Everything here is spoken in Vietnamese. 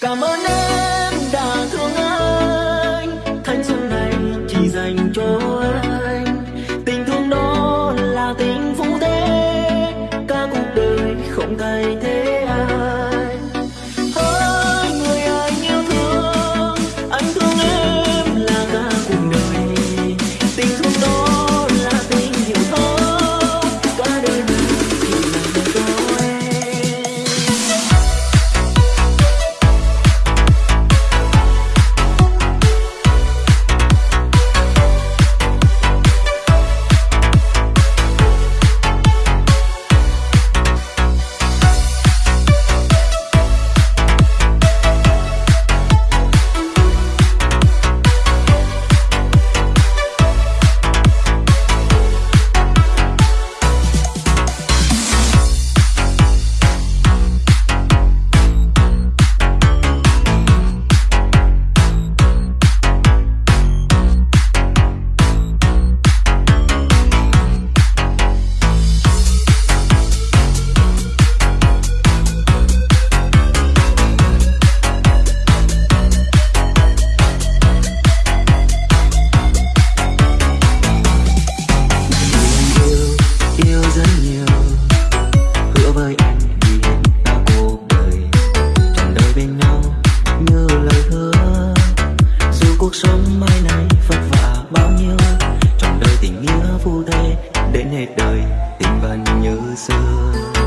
cảm ơn em đã thương anh. Thanh xuân này chỉ dành cho anh. Tình thương đó là tình phú thế. Cả cuộc đời không thay thế. cuộc sống mai này vất vả bao nhiêu? Trong đời tình nghĩa vô đây đến hết đời tình vẫn như xưa.